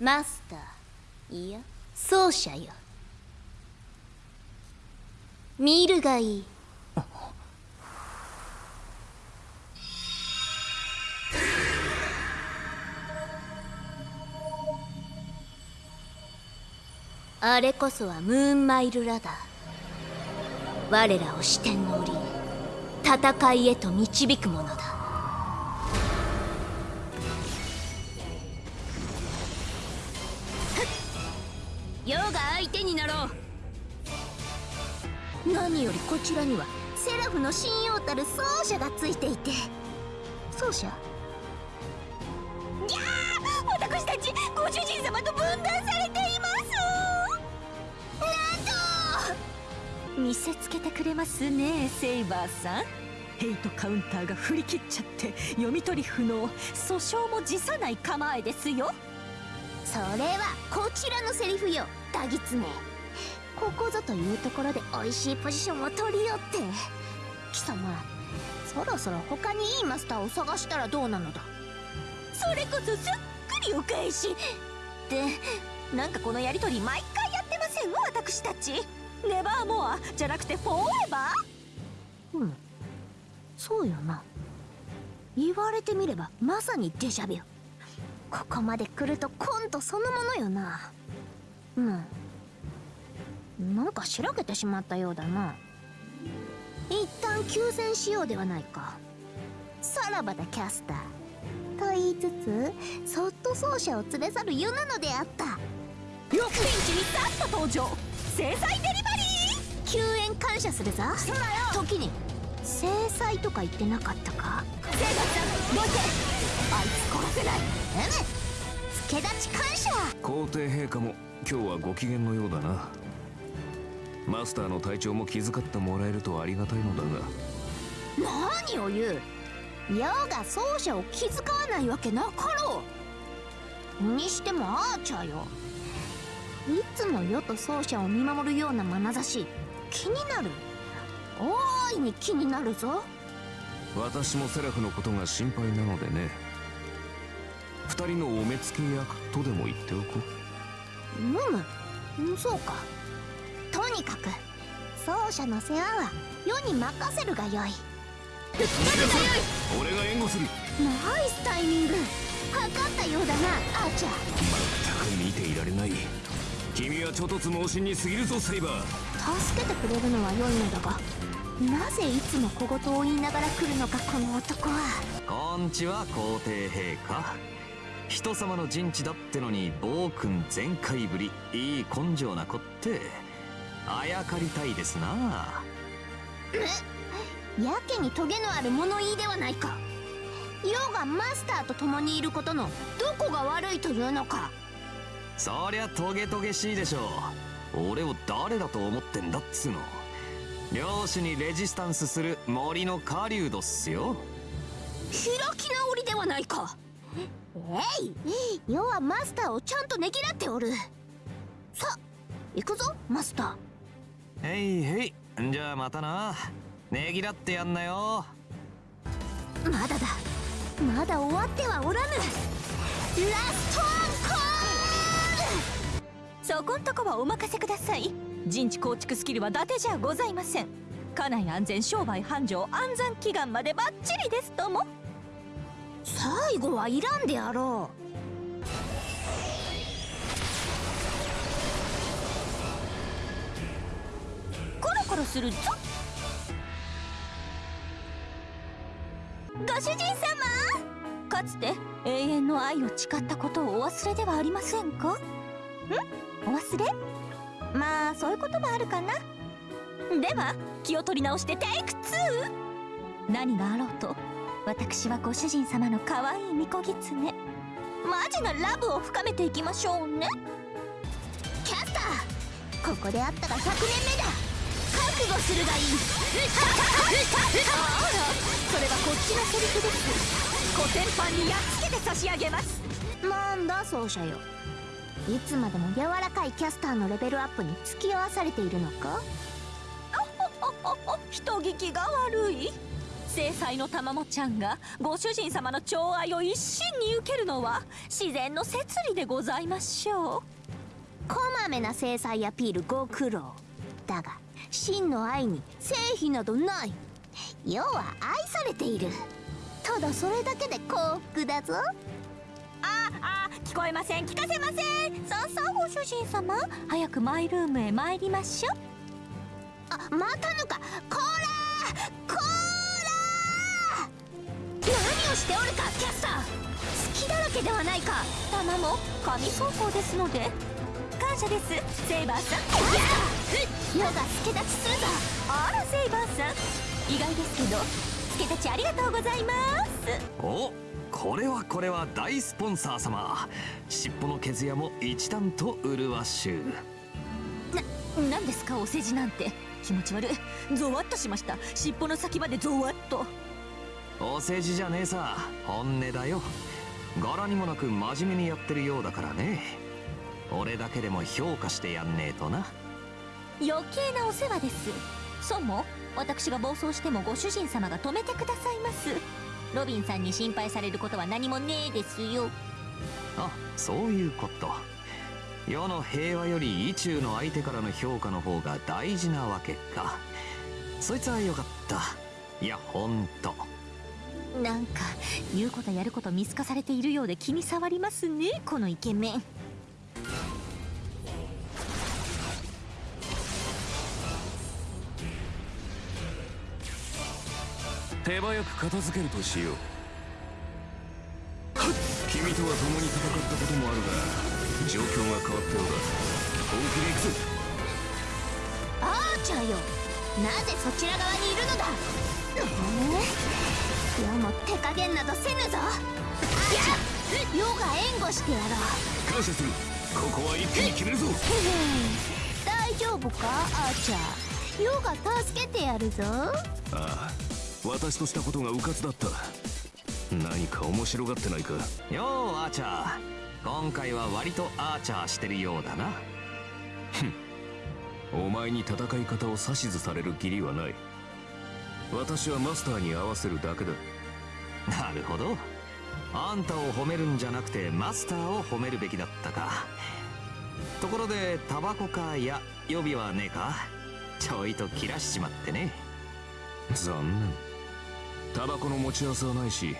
マスター。いや奏者よ。見るがいい。あれこそはムーンマイルラダー。我らを視点の折に戦いへと導くものだ。が相手になろう。何よりこちらにはセラフの信用たる奏者がついていて。奏者。ギャー私たちご主人様と分断されています。なんと。見せつけてくれますね。セイバーさん。ヘイトカウンターが振り切っちゃって読み取り不能。訴訟も辞さない構えですよ。それはこちらのセリフよ。ダギツネ。ここぞというところで美味しいポジションを取りよって。貴様そろそろ他にいいマスターを探したらどうなのだ？それこそすっくりお返し。ってなんかこのやりとり毎回やってません？私たち。ネバーモア？じゃなくてフォーエバー？うん。そうよな。言われてみればまさにデジャビュここまで来るとコントそのものよな。うん。なんかしらけてしまったようだな。一旦休戦しようではないか。さらばだキャスター。と言いつつそっと奏者を連れ去る湯なのであった。よピンチにさっと登場。制裁デリバリー！救援感謝するぞ。そうだよ。時に。制裁とか言ってなかったか？セイバさんどいてあいつ殺せない。うむ助立ち感謝。皇帝陛下も今日はご機嫌のようだな。マスターの体調も気遣ってもらえるとありがたいのだが。何を言う？世が奏者を気遣わないわけなかろう。にしてもアーチャーよ。いつも世と奏者を見守るような眼差し。気になる？大いに気になるぞ。私もセラフのことが心配なのでね。二人のお目付け役とでも言っておこうむむそうか。とにかく奏者の世話は世に任せるがよい。俺が援護する。ナイスタイミング。測ったようだなアーチャー。全く見ていられない。君はちょとつ盲信に過ぎるぞセイバー。助けてくれるのは良いのだがなぜいつも小言を言いながら来るのかこの男は。こんちは皇帝陛下人様の陣地だってのに暴君全開ぶりいい根性な子ってあやかりたいですな。やけにトゲのある物言いではないか。世がマスターと共にいることのどこが悪いというのか。そりゃトゲトゲしいでしょう。俺を誰だと思ってんだっつうの。領主にレジスタンスする森の狩人っすよ。開き直りではないかえい世はマスターをちゃんとねぎらっておる。さ行くぞマスター。へいへいじゃあまたな。ねぎらってやんなよ。まだだ。まだ終わってはおらぬ。ラストアンコール！そこんとこはお任せください。陣地構築スキルは伊達じゃございません。家内安全商売繁盛安産祈願までバッチリです。とも最後はいらんであろう。コロコロするぞ。ご主人様。かつて永遠の愛を誓ったことをお忘れではありませんか？ん？お忘れ？まあそういうこともあるかな。では気を取り直してテイク2何があろうと私はご主人様の可愛い巫女狐。マジなラブを深めていきましょうね。キャスターここであったら100年目だ。覚悟するがいい。あらそれはこっちのセリフです。コテンパンにやっつけて差し上げます。なんだ奏者よ。いつまでも柔らかいキャスターのレベルアップに付き合わされているのか？人聞きが悪い制裁のたまもちゃんがご主人様の寵愛を一身に受けるのは自然の摂理でございましょう。こまめな制裁アピールご苦労。だが真の愛に成否などない。要は愛されている。ただそれだけで幸福だぞ。ああ聞こえません。聞かせません。さあさあご主人様早くマイルームへ参りましょう。あまたのか。こらこら何をしておるかキャスター。好きだらけではないか。玉も神走行ですので。感謝です。セイバーさん。世が助立ちするぞ。あらセイバーさん。意外ですけど助太刀ありがとうございます。おこれはこれは大スポンサー様。尻尾の毛艶も一段と麗しゅう。何ですかお世辞なんて。気持ち悪い。ゾワッとしました。尻尾の先までゾワッとお世辞じゃねえさ。本音だよ。柄にもなく真面目にやってるようだからね。俺だけでも評価してやんねえとな。余計なお世話です。そうも私が暴走してもご主人様が止めてくださいます。ロビンさんに心配されることは何もねえですよ。あそういうこと。世の平和より意中の相手からの評価の方が大事なわけか。そいつはよかった。いやほんとなんか言うことやること見透かされているようで気に障りますねこのイケメン。手早く片付けるとしよう。君とは共に戦ったこともあるが状況が変わったようだ本気で行くぞ。アーチャーよなぜそちら側にいるのだ？え？世も手加減などせぬぞ。や世が援護してやろう。感謝する。ここは一気に決めるぞ。大丈夫かアーチャーヨが助けてやるぞ。ああ。私としたことが迂闊だった何か面白がってないか。ようアーチャー今回は割とアーチャーしてるようだな。お前に戦い方を指図される義理はない私はマスターに合わせるだけだ。なるほど。あんたを褒めるんじゃなくてマスターを褒めるべきだったか。ところでタバコかや予備はねえか？ちょいと切らしちまってね。残念。タバコの持ち合わせはないし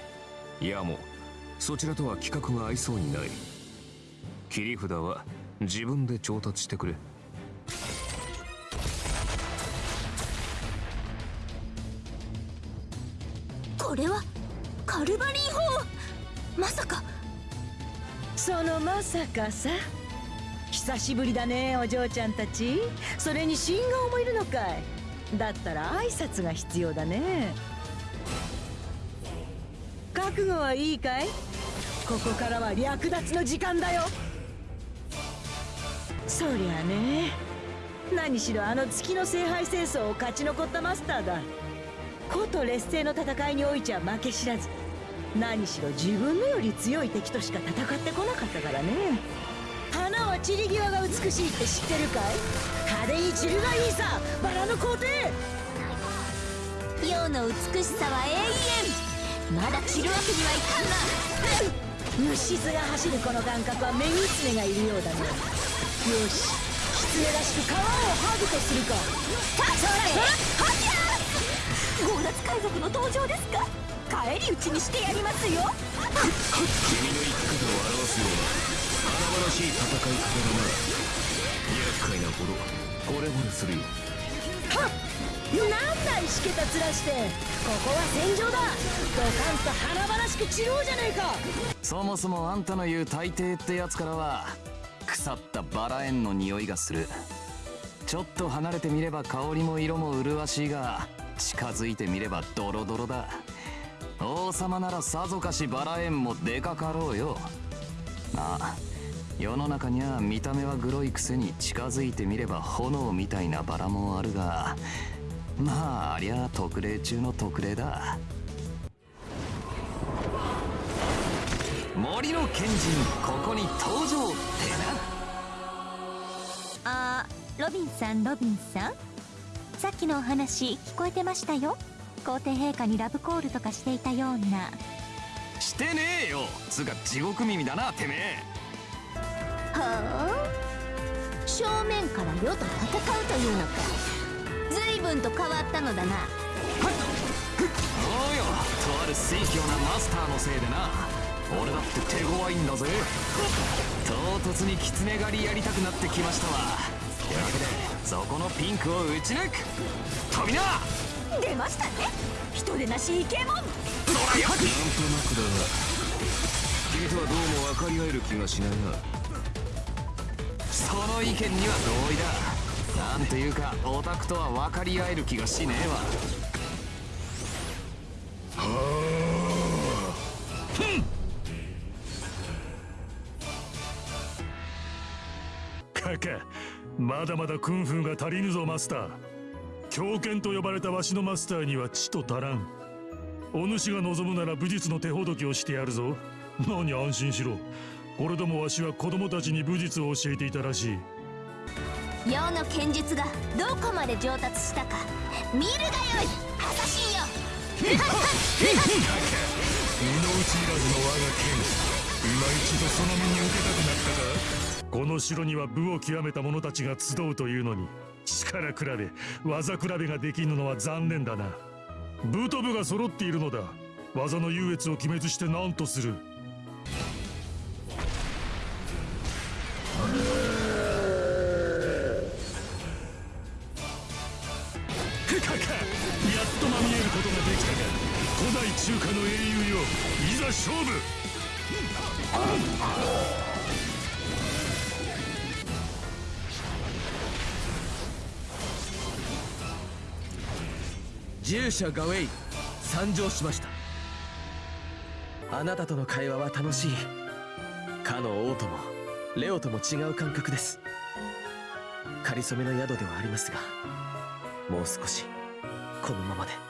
いやもうそちらとは規格が合いそうにない。切り札は自分で調達してくれれはカルバリー法。まさか。そのまさかさ。久しぶりだねお嬢ちゃんたち。それに新顔もいるのかい。だったら挨拶が必要だね。覚悟はいいかい？ここからは略奪の時間だよ。そりゃね。何しろあの月の聖杯戦争を勝ち残ったマスターだ。こと劣勢の戦いにおいちゃ負け知らず。何しろ自分のより強い敵としか戦ってこなかったからね。花は散り際が美しいって知ってるかい？派手に散るがいいさ。バラの皇帝。世の美しさは永遠。まだ散るわけにはいかんな。虫唾が走るこの感覚はメギツネがいるようだねよし。狐らしく皮をハグとするか強奪海賊の登場ですか？返り討ちにしてやりますよ。君の生き方を表すような華々しい戦い方だな厄介なほど惚れ惚れするよ。なんだ石桁ずらして。ここは戦場だ。ドカンと華々しく散ろうじゃねえか。そもそもあんたの言う大抵ってやつからは腐ったバラ園の匂いがする。ちょっと離れてみれば香りも色も麗しいが近づいてみればドロドロだ。王様ならさぞかしバラ園もでかかろうよ。まあ世の中には見た目はグロいくせに近づいてみれば炎みたいなバラもあるがまあありゃ特例中の特例だ。森の賢人ここに登場ってな。あロビンさんロビンさん？さっきのお話聞こえてましたよ。皇帝陛下にラブコールとかしていたような。してねえよ。つうか地獄耳だなてめえ。はあ？正面から世と戦うというのか。随分と変わったのだな。おうよとある水強なマスターのせいでな。俺だって手強いんだぜ。唐突に狐狩りやりたくなってきましたわというわけでそこのピンクを打ち抜く。飛びな出ましたね。人でなしイケモン！なんとなくだが君とはどうも分かり合える気がしないな。その意見には同意だ。なんというかオタクとは分かり合える気がしねえわ。カカまだまだクンフーが足りぬぞマスター。狂犬と呼ばれたわしのマスターには血と足らん。お主が望むなら武術の手ほどきをしてやるぞ。何安心しろ。これでもわしは子供たちに武術を教えていたらしい。世の剣術がどこまで上達したか。見るがよい。アサシンよ。身の内いらずの我が剣。今一度その身に受けたくなったか？この城には武を極めた者たちが集うというのに力比べ技比べができぬのは残念だな。武と武が揃っているのだ。技の優越を決滅して何とする。カカやっとまみえることができたが古代中華の英雄よ。いざ勝負。従者ガウェイ。参上しました。あなたとの会話は楽しい。かの王ともレオとも違う感覚です。かりそめの宿ではありますがもう少しこのままで。